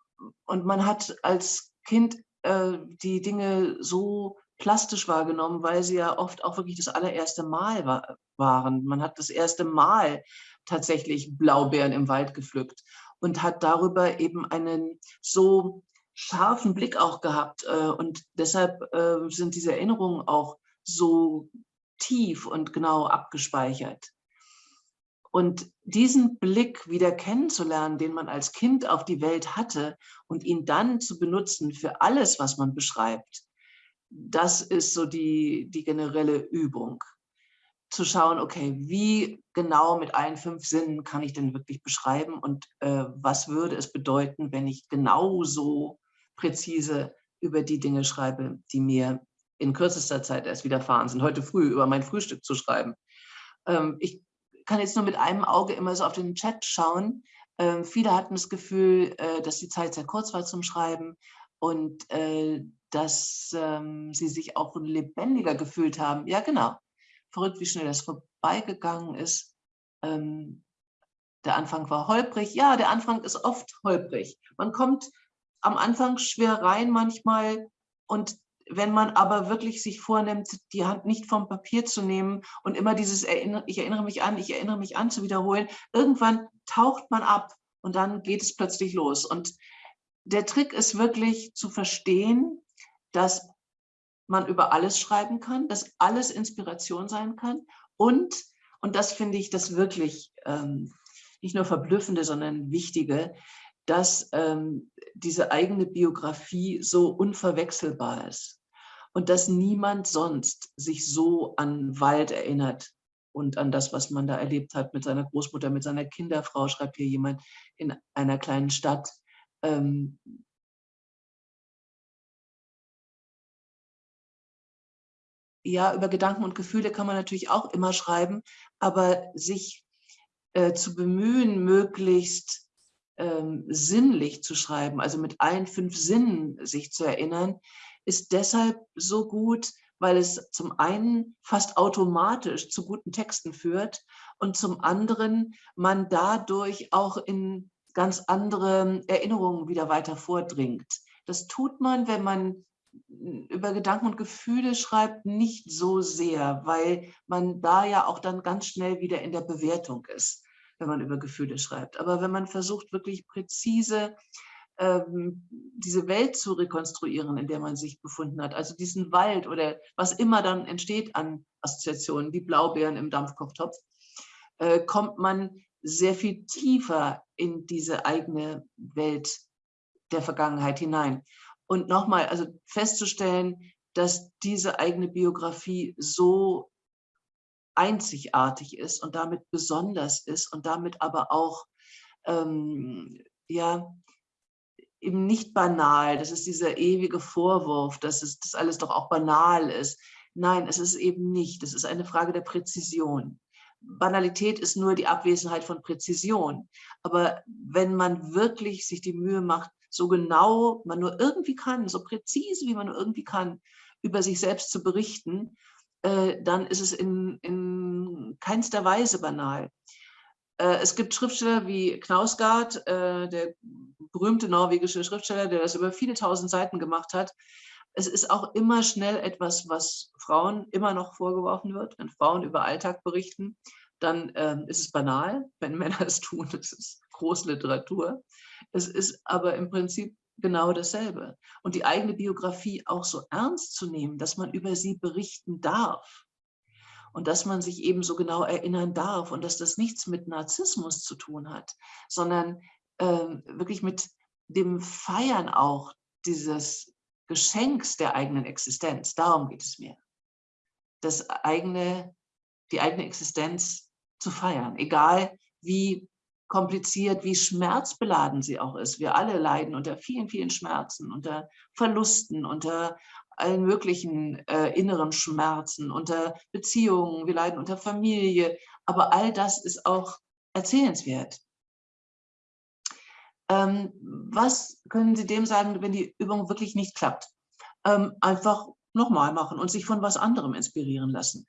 und man hat als Kind äh, die Dinge so plastisch wahrgenommen, weil sie ja oft auch wirklich das allererste Mal war, waren. Man hat das erste Mal tatsächlich Blaubeeren im Wald gepflückt und hat darüber eben einen so scharfen Blick auch gehabt. Äh, und deshalb äh, sind diese Erinnerungen auch so tief und genau abgespeichert. Und diesen Blick wieder kennenzulernen, den man als Kind auf die Welt hatte und ihn dann zu benutzen für alles, was man beschreibt, das ist so die, die generelle Übung. Zu schauen, okay, wie genau mit allen fünf Sinnen kann ich denn wirklich beschreiben und äh, was würde es bedeuten, wenn ich genauso präzise über die Dinge schreibe, die mir in kürzester Zeit erst widerfahren sind, heute früh über mein Frühstück zu schreiben. Ähm, ich kann jetzt nur mit einem Auge immer so auf den Chat schauen. Ähm, viele hatten das Gefühl, äh, dass die Zeit sehr kurz war zum Schreiben und äh, dass ähm, sie sich auch lebendiger gefühlt haben. Ja, genau. Verrückt, wie schnell das vorbeigegangen ist. Ähm, der Anfang war holprig. Ja, der Anfang ist oft holprig. Man kommt am Anfang schwer rein manchmal und wenn man aber wirklich sich vornimmt, die Hand nicht vom Papier zu nehmen und immer dieses Erinner ich erinnere mich an, ich erinnere mich an zu wiederholen, irgendwann taucht man ab und dann geht es plötzlich los. Und der Trick ist wirklich zu verstehen, dass man über alles schreiben kann, dass alles Inspiration sein kann und, und das finde ich das wirklich ähm, nicht nur verblüffende, sondern wichtige, dass ähm, diese eigene Biografie so unverwechselbar ist und dass niemand sonst sich so an Wald erinnert und an das, was man da erlebt hat mit seiner Großmutter, mit seiner Kinderfrau, schreibt hier jemand in einer kleinen Stadt. Ähm, ja, über Gedanken und Gefühle kann man natürlich auch immer schreiben, aber sich äh, zu bemühen, möglichst ähm, sinnlich zu schreiben, also mit allen fünf Sinnen sich zu erinnern, ist deshalb so gut, weil es zum einen fast automatisch zu guten Texten führt und zum anderen man dadurch auch in ganz andere Erinnerungen wieder weiter vordringt. Das tut man, wenn man über Gedanken und Gefühle schreibt, nicht so sehr, weil man da ja auch dann ganz schnell wieder in der Bewertung ist, wenn man über Gefühle schreibt. Aber wenn man versucht, wirklich präzise ähm, diese Welt zu rekonstruieren, in der man sich befunden hat, also diesen Wald oder was immer dann entsteht an Assoziationen, wie Blaubeeren im Dampfkochtopf, äh, kommt man sehr viel tiefer in diese eigene Welt der Vergangenheit hinein. Und nochmal, also festzustellen, dass diese eigene Biografie so einzigartig ist und damit besonders ist und damit aber auch ähm, ja, eben nicht banal. Das ist dieser ewige Vorwurf, dass es, das alles doch auch banal ist. Nein, es ist eben nicht. Es ist eine Frage der Präzision. Banalität ist nur die Abwesenheit von Präzision. Aber wenn man wirklich sich die Mühe macht, so genau man nur irgendwie kann, so präzise wie man nur irgendwie kann, über sich selbst zu berichten, äh, dann ist es in, in keinster Weise banal. Äh, es gibt Schriftsteller wie Knausgard, äh, der berühmte norwegische Schriftsteller, der das über viele tausend Seiten gemacht hat. Es ist auch immer schnell etwas, was Frauen immer noch vorgeworfen wird. Wenn Frauen über Alltag berichten, dann ähm, ist es banal. Wenn Männer es tun, <laughs> ist es Großliteratur. Es ist aber im Prinzip genau dasselbe. Und die eigene Biografie auch so ernst zu nehmen, dass man über sie berichten darf und dass man sich eben so genau erinnern darf und dass das nichts mit Narzissmus zu tun hat, sondern ähm, wirklich mit dem Feiern auch dieses Geschenks der eigenen Existenz. Darum geht es mir. Das eigene, die eigene Existenz zu feiern, egal wie kompliziert, wie schmerzbeladen sie auch ist. Wir alle leiden unter vielen, vielen Schmerzen, unter Verlusten, unter allen möglichen äh, inneren Schmerzen, unter Beziehungen, wir leiden unter Familie, aber all das ist auch erzählenswert. Ähm, was können Sie dem sagen, wenn die Übung wirklich nicht klappt? Ähm, einfach nochmal machen und sich von was anderem inspirieren lassen.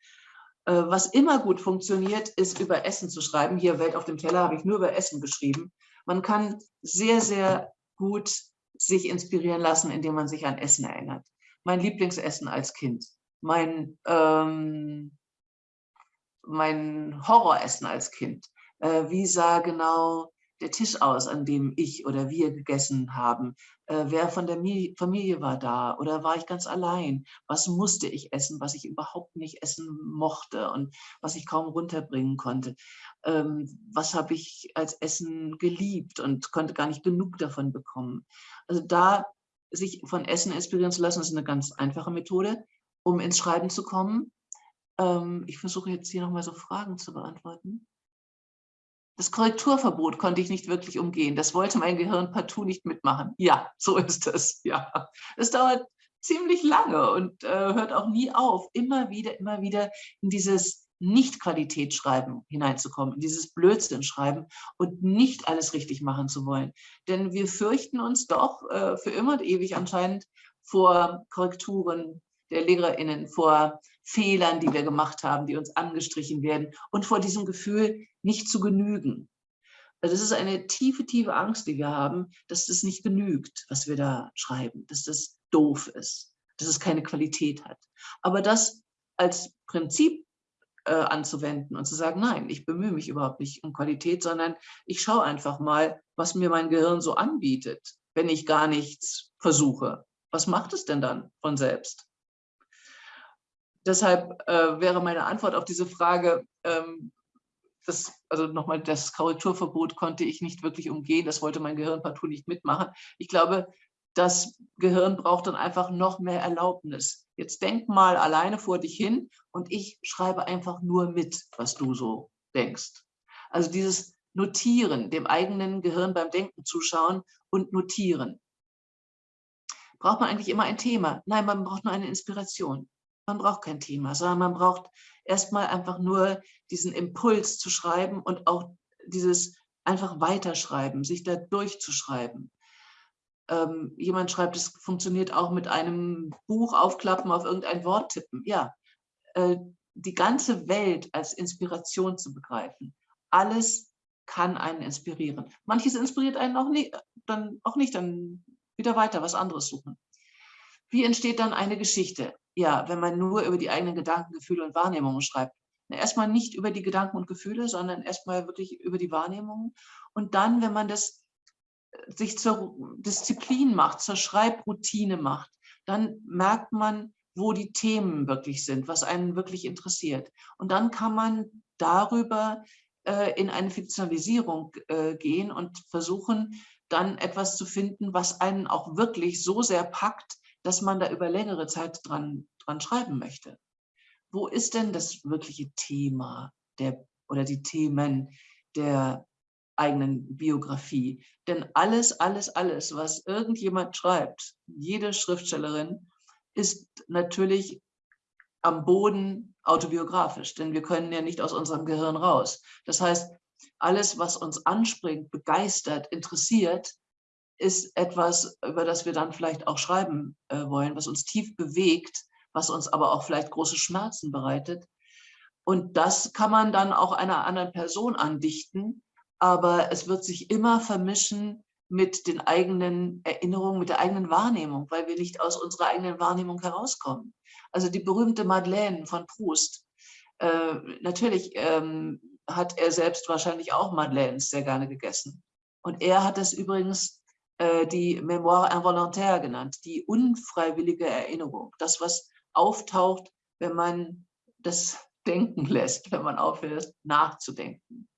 Äh, was immer gut funktioniert, ist über Essen zu schreiben. Hier Welt auf dem Teller habe ich nur über Essen geschrieben. Man kann sehr, sehr gut sich inspirieren lassen, indem man sich an Essen erinnert. Mein Lieblingsessen als Kind, mein, ähm, mein Horroressen als Kind. Äh, wie sah genau der Tisch aus, an dem ich oder wir gegessen haben? Äh, wer von der Familie war da oder war ich ganz allein? Was musste ich essen, was ich überhaupt nicht essen mochte und was ich kaum runterbringen konnte? Ähm, was habe ich als Essen geliebt und konnte gar nicht genug davon bekommen? Also da sich von Essen inspirieren zu lassen, ist eine ganz einfache Methode, um ins Schreiben zu kommen. Ähm, ich versuche jetzt hier nochmal so Fragen zu beantworten. Das Korrekturverbot konnte ich nicht wirklich umgehen. Das wollte mein Gehirn partout nicht mitmachen. Ja, so <laughs> ist es. Ja, es dauert ziemlich lange und äh, hört auch nie auf, immer wieder, immer wieder in dieses Nicht-Qualitätsschreiben hineinzukommen, in dieses Blödsinn-Schreiben und nicht alles richtig machen zu wollen. Denn wir fürchten uns doch äh, für immer und ewig anscheinend vor Korrekturen der LehrerInnen, vor Fehlern, die wir gemacht haben, die uns angestrichen werden und vor diesem Gefühl, nicht zu genügen. Also das ist eine tiefe, tiefe Angst, die wir haben, dass das nicht genügt, was wir da schreiben, dass das doof ist, dass es keine Qualität hat. Aber das als Prinzip äh, anzuwenden und zu sagen, nein, ich bemühe mich überhaupt nicht um Qualität, sondern ich schaue einfach mal, was mir mein Gehirn so anbietet, wenn ich gar nichts versuche. Was macht es denn dann von selbst? Deshalb äh, wäre meine Antwort auf diese Frage, ähm, das, also nochmal, das Korrekturverbot konnte ich nicht wirklich umgehen, das wollte mein Gehirn partout nicht mitmachen. Ich glaube, das Gehirn braucht dann einfach noch mehr Erlaubnis. Jetzt denk mal alleine vor dich hin und ich schreibe einfach nur mit, was du so denkst. Also dieses Notieren, dem eigenen Gehirn beim Denken zuschauen und notieren. Braucht man eigentlich immer ein Thema? Nein, man braucht nur eine Inspiration. Man braucht kein Thema, sondern man braucht erstmal einfach nur diesen Impuls zu schreiben und auch dieses einfach weiterschreiben, sich da durchzuschreiben. Ähm, jemand schreibt, es funktioniert auch mit einem Buch aufklappen, auf irgendein Wort tippen. Ja, äh, die ganze Welt als Inspiration zu begreifen. Alles kann einen inspirieren. Manches inspiriert einen auch nicht, dann auch nicht, dann wieder weiter was anderes suchen. Wie entsteht dann eine Geschichte? Ja, wenn man nur über die eigenen Gedanken, Gefühle und Wahrnehmungen schreibt. Erstmal nicht über die Gedanken und Gefühle, sondern erstmal wirklich über die Wahrnehmungen. Und dann, wenn man das äh, sich zur Disziplin macht, zur Schreibroutine macht, dann merkt man, wo die Themen wirklich sind, was einen wirklich interessiert. Und dann kann man darüber äh, in eine Fiktionalisierung äh, gehen und versuchen, dann etwas zu finden, was einen auch wirklich so sehr packt, dass man da über längere Zeit dran, dran schreiben möchte. Wo ist denn das wirkliche Thema der, oder die Themen der eigenen Biografie. Denn alles, alles, alles, was irgendjemand schreibt, jede Schriftstellerin, ist natürlich am Boden autobiografisch, denn wir können ja nicht aus unserem Gehirn raus. Das heißt, alles, was uns anspringt, begeistert, interessiert, ist etwas, über das wir dann vielleicht auch schreiben äh, wollen, was uns tief bewegt, was uns aber auch vielleicht große Schmerzen bereitet. Und das kann man dann auch einer anderen Person andichten, aber es wird sich immer vermischen mit den eigenen Erinnerungen, mit der eigenen Wahrnehmung, weil wir nicht aus unserer eigenen Wahrnehmung herauskommen. Also die berühmte Madeleine von Proust. Äh, natürlich ähm, hat er selbst wahrscheinlich auch Madeleines sehr gerne gegessen. Und er hat es übrigens die Mémoire involontaire genannt, die unfreiwillige Erinnerung. Das, was auftaucht, wenn man das <laughs> denken lässt, wenn man aufhört nachzudenken.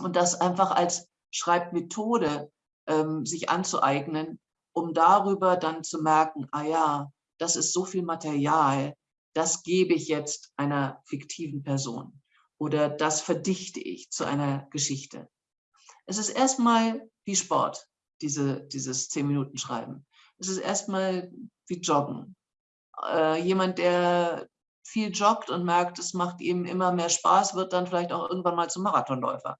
Und das einfach als Schreibmethode ähm, sich anzueignen, um darüber dann zu merken, ah ja, das ist so viel Material, das gebe ich jetzt einer fiktiven Person oder das verdichte ich zu einer Geschichte. Es ist erstmal wie Sport, diese, dieses zehn Minuten Schreiben. Es ist erstmal wie Joggen. Äh, jemand, der viel joggt und merkt, es macht ihm immer mehr Spaß, wird dann vielleicht auch irgendwann mal zum Marathonläufer.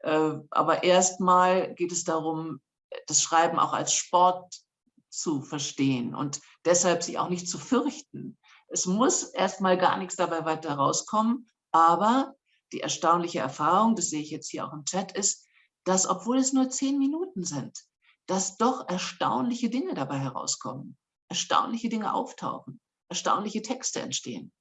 Äh, aber erstmal geht es darum, das Schreiben auch als Sport zu verstehen und deshalb sich auch nicht zu fürchten. Es muss erstmal gar nichts dabei weiter rauskommen, aber die erstaunliche Erfahrung, das sehe ich jetzt hier auch im Chat, ist, dass obwohl es nur zehn Minuten sind, dass doch erstaunliche Dinge dabei herauskommen, erstaunliche Dinge auftauchen, erstaunliche Texte entstehen.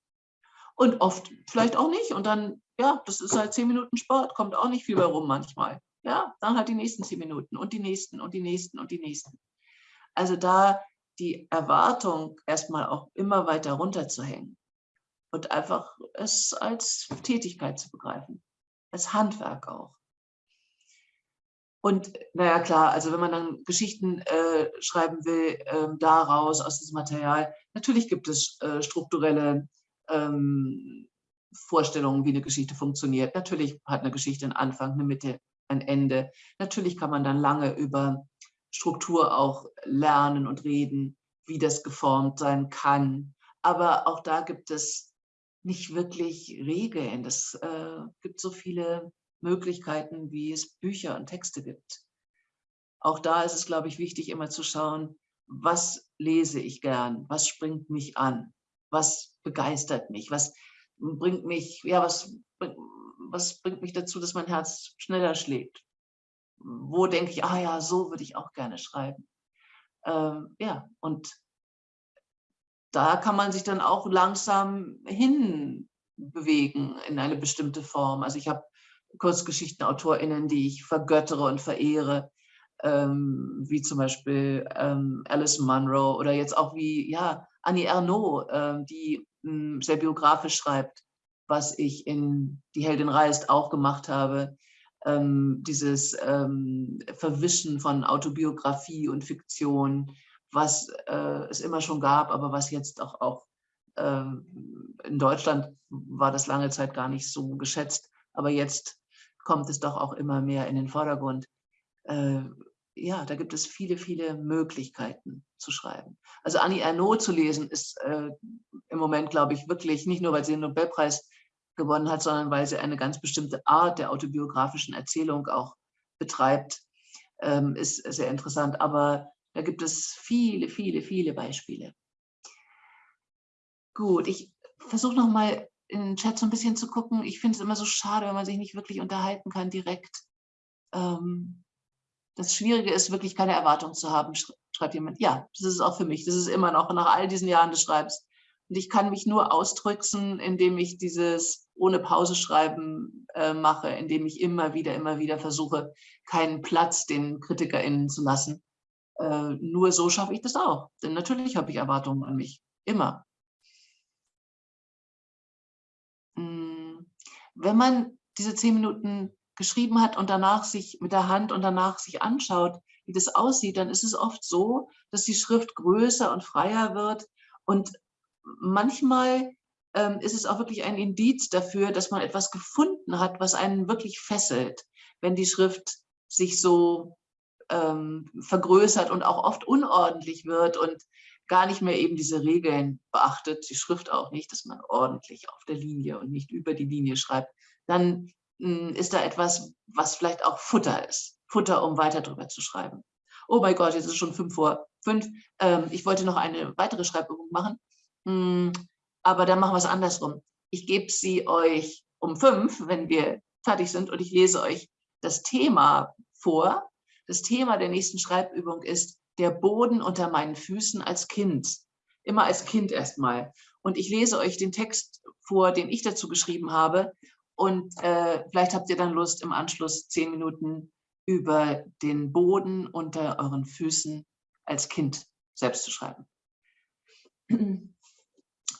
Und oft vielleicht auch nicht. Und dann, ja, das ist halt zehn Minuten Sport, kommt auch nicht viel bei rum manchmal. Ja, dann halt die nächsten zehn Minuten und die nächsten und die nächsten und die nächsten. Also da die Erwartung erstmal auch immer weiter runterzuhängen und einfach es als Tätigkeit zu begreifen, als Handwerk auch. Und naja, klar, also wenn man dann Geschichten äh, schreiben will, äh, daraus, aus diesem Material, natürlich gibt es äh, strukturelle ähm, Vorstellungen, wie eine Geschichte funktioniert. Natürlich hat eine Geschichte einen Anfang, eine Mitte, ein Ende. Natürlich kann man dann lange über Struktur auch lernen und reden, wie das geformt sein kann. Aber auch da gibt es nicht wirklich Regeln. Es äh, gibt so viele Möglichkeiten, wie es Bücher und Texte gibt. Auch da ist es, glaube ich, wichtig, immer zu schauen, was lese ich gern, was springt mich an, was begeistert mich, was bringt mich, ja, was, was bringt mich dazu, dass mein Herz schneller schlägt. Wo denke ich, ah ja, so würde ich auch gerne schreiben. Ähm, ja, und da kann man sich dann auch langsam hinbewegen in eine bestimmte Form. Also ich habe KurzgeschichtenautorInnen, die ich vergöttere und verehre, ähm, wie zum Beispiel ähm, Alice Munro oder jetzt auch wie ja, Annie Ernaux, ähm, die mh, hm, sehr biografisch schreibt, was ich in Die Heldin reist auch gemacht habe. Ähm, dieses ähm, Verwischen von Autobiografie und Fiktion, was äh, es immer schon gab, aber was jetzt auch, auch ähm, in Deutschland war das lange Zeit gar nicht so geschätzt, aber jetzt kommt es doch auch immer mehr in den Vordergrund. Äh, ja, da gibt es viele, viele Möglichkeiten zu schreiben. Also Annie Ernaux zu lesen ist äh, im Moment, glaube ich, wirklich nicht nur, weil sie den Nobelpreis gewonnen hat, sondern weil sie eine ganz bestimmte Art der autobiografischen Erzählung auch betreibt, ähm, ist sehr interessant. Aber da gibt es viele, viele, viele Beispiele. Gut, ich versuche noch in den Chat so ein bisschen zu gucken. Ich finde es immer so schade, wenn man sich nicht wirklich unterhalten kann direkt. Ähm, das Schwierige ist wirklich keine Erwartung zu haben, schreibt jemand. Ja, das ist auch für mich. Das ist immer noch nach all diesen Jahren des Schreibens. Und ich kann mich nur ausdrücken, indem ich dieses ohne Pause schreiben äh, mache, indem ich immer wieder, immer wieder versuche, keinen Platz den KritikerInnen zu lassen. Äh, nur so schaffe ich das auch. Denn natürlich habe ich Erwartungen an mich. Immer. Wenn man diese zehn Minuten geschrieben hat und danach sich mit der Hand und danach sich anschaut, wie das aussieht, dann ist es oft so, dass die Schrift größer und freier wird. Und manchmal ähm, ist es auch wirklich ein Indiz dafür, dass man etwas gefunden hat, was einen wirklich fesselt, wenn die Schrift sich so ähm, vergrößert und auch oft unordentlich wird. Und gar nicht mehr eben diese Regeln beachtet, die Schrift auch nicht, dass man ordentlich auf der Linie und nicht über die Linie schreibt, dann hm, ist da etwas, was vielleicht auch Futter ist. Futter, um weiter drüber zu schreiben. Oh mein Gott, jetzt ist es schon fünf vor fünf. Ähm, ich wollte noch eine weitere Schreibübung machen. Hm, aber dann machen wir es andersrum. Ich gebe sie euch um fünf, wenn wir fertig sind, und ich lese euch das Thema vor. Das Thema der nächsten Schreibübung ist der Boden unter meinen Füßen als Kind. Immer als Kind erstmal. Und ich lese euch den Text vor, den ich dazu geschrieben habe. Und äh, vielleicht habt ihr dann Lust, im Anschluss zehn Minuten über den Boden unter euren Füßen als Kind selbst zu schreiben. <clears throat>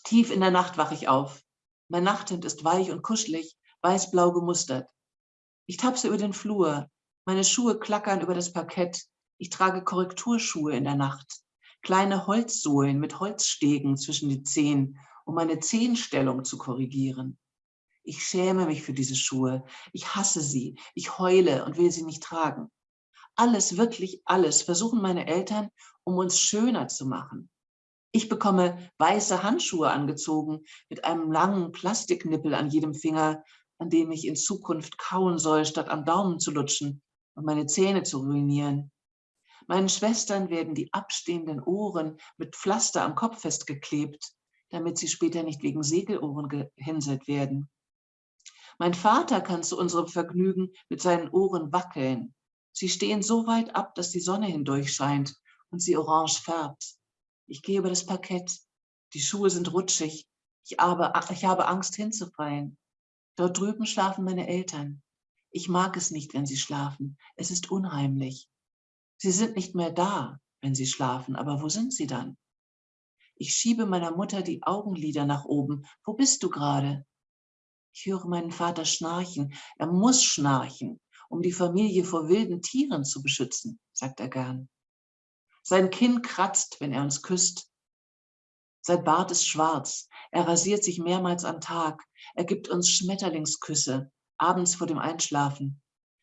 Tief in der Nacht wache ich auf. Mein Nachthemd ist weich und kuschelig, weiß-blau gemustert. Ich tapse über den Flur. Meine Schuhe klackern über das Parkett. Ich trage Korrekturschuhe in der Nacht. Kleine Holzsohlen mit Holzstegen zwischen die Zehen, um meine Zehenstellung zu korrigieren. Ich schäme mich für diese Schuhe. Ich hasse sie. Ich heule und will sie nicht tragen. Alles, wirklich alles versuchen meine Eltern, um uns schöner zu machen. Ich bekomme weiße Handschuhe angezogen mit einem langen Plastiknippel an jedem Finger, an dem ich in Zukunft kauen soll, statt am Daumen zu lutschen und meine Zähne zu ruinieren. Meinen Schwestern werden die abstehenden Ohren mit Pflaster am Kopf festgeklebt, damit sie später nicht wegen Segelohren gehänselt werden. Mein Vater kann zu unserem Vergnügen mit seinen Ohren wackeln. Sie stehen so weit ab, dass die Sonne hindurch scheint und sie orange färbt. Ich gehe über das Parkett. Die Schuhe sind rutschig. Ich habe, ich habe Angst hinzufallen. Dort drüben schlafen meine Eltern. Ich mag es nicht, wenn sie schlafen. Es ist unheimlich. Sie sind nicht mehr da, wenn sie schlafen. Aber wo sind sie dann? Ich schiebe meiner Mutter die Augenlider nach oben. Wo bist du gerade? Ich höre meinen Vater schnarchen. Er muss schnarchen, um die Familie vor wilden Tieren zu beschützen, sagt er gern. Sein Kinn kratzt, wenn er uns küsst. Sein Bart ist schwarz. Er rasiert sich mehrmals am Tag. Er gibt uns Schmetterlingsküsse, abends vor dem Einschlafen.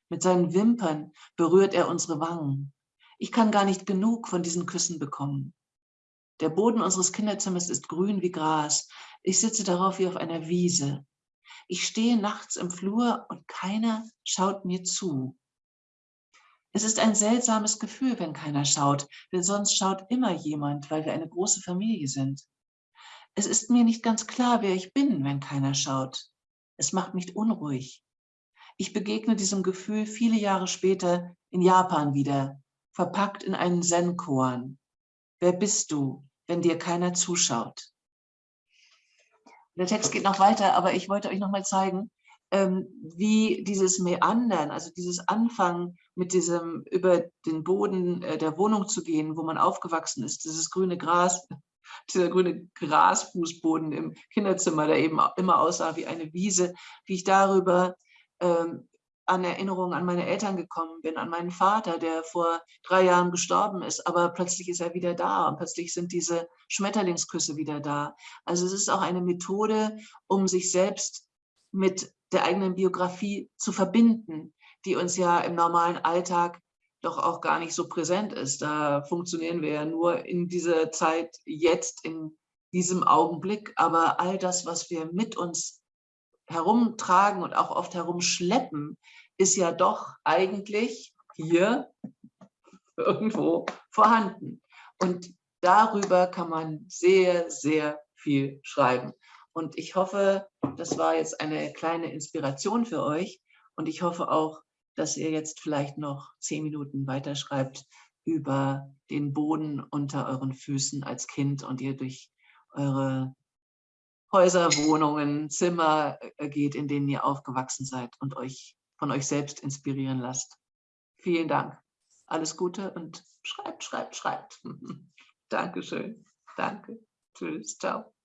Mit seinen Wimpern berührt er unsere Wangen. Ich kann gar nicht genug von diesen Küssen bekommen. Der Boden unseres Kinderzimmers ist grün wie Gras. Ich sitze darauf wie auf einer Wiese. Ich stehe nachts im Flur und keiner schaut mir zu. Es ist ein seltsames Gefühl, wenn keiner schaut, denn sonst schaut immer jemand, weil wir eine große Familie sind. Es ist mir nicht ganz klar, wer ich bin, wenn keiner schaut. Es macht mich unruhig. Ich begegne diesem Gefühl viele Jahre später in Japan wieder, verpackt in einen Zen-Koan. Wer bist du, wenn dir keiner zuschaut? Der Text geht noch weiter, aber ich wollte euch noch mal zeigen, ähm, wie dieses Meandern, also dieses Anfangen mit diesem über den Boden äh, der Wohnung zu gehen, wo man aufgewachsen ist, dieses grüne Gras, <laughs> dieser grüne Grasfußboden im Kinderzimmer, der eben immer aussah wie eine Wiese, wie ich darüber ähm, an Erinnerungen an meine Eltern gekommen bin, an meinen Vater, der vor drei Jahren gestorben ist, aber plötzlich ist er wieder da und plötzlich sind diese Schmetterlingsküsse wieder da. Also es ist auch eine Methode, um sich selbst mit der eigenen Biografie zu verbinden, die uns ja im normalen Alltag doch auch gar nicht so präsent ist. Da funktionieren wir ja nur in dieser Zeit, jetzt, in diesem Augenblick. Aber all das, was wir mit uns herumtragen und auch oft herumschleppen, ist ja doch eigentlich hier irgendwo vorhanden. Und darüber kann man sehr, sehr viel schreiben. Und ich hoffe, das war jetzt eine kleine Inspiration für euch. Und ich hoffe auch, dass ihr jetzt vielleicht noch zehn Minuten weiterschreibt über den Boden unter euren Füßen als Kind und ihr durch eure Häuser, Wohnungen, Zimmer äh, geht, in denen ihr aufgewachsen seid und euch von euch selbst inspirieren lasst. Vielen Dank. Alles Gute und schreibt, schreibt, schreibt. <laughs> Dankeschön. Danke. Tschüss. Ciao.